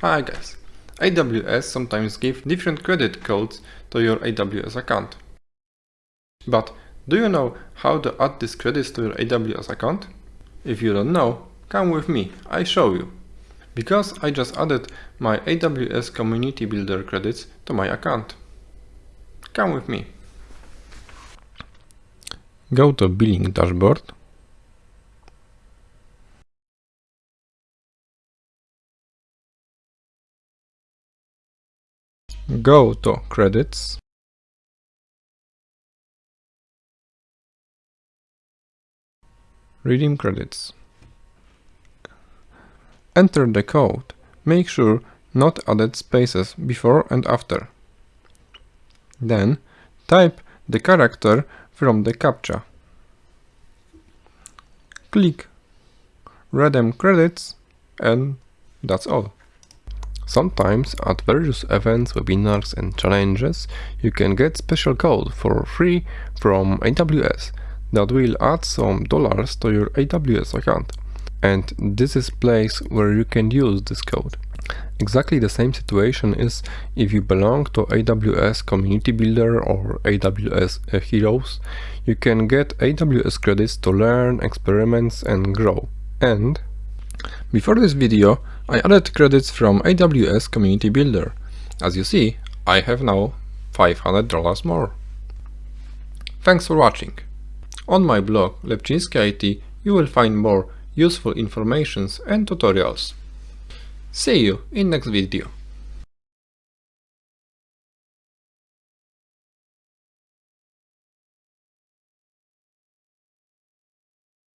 Hi guys! AWS sometimes give different credit codes to your AWS account. But do you know how to add these credits to your AWS account? If you don't know, come with me, I show you. Because I just added my AWS Community Builder credits to my account. Come with me. Go to Billing Dashboard Go to Credits Redeem credits. Enter the code. Make sure not added spaces before and after. Then type the character from the CAPTCHA. Click Redeem credits and that's all. Sometimes at various events, webinars and challenges you can get special code for free from AWS that will add some dollars to your AWS account. And this is place where you can use this code. Exactly the same situation is if you belong to AWS Community Builder or AWS Heroes. You can get AWS credits to learn, experiments and grow. And before this video, I added credits from AWS Community Builder. As you see, I have now $500 more. Thanks for watching. On my blog Lepczynski IT you will find more useful informations and tutorials. See you in next video.